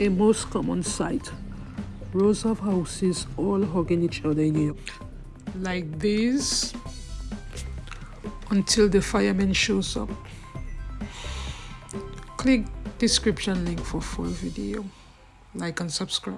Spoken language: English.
a most common sight. Rows of houses all hugging each other in New York. Like this until the fireman shows up. Click description link for full video. Like and subscribe.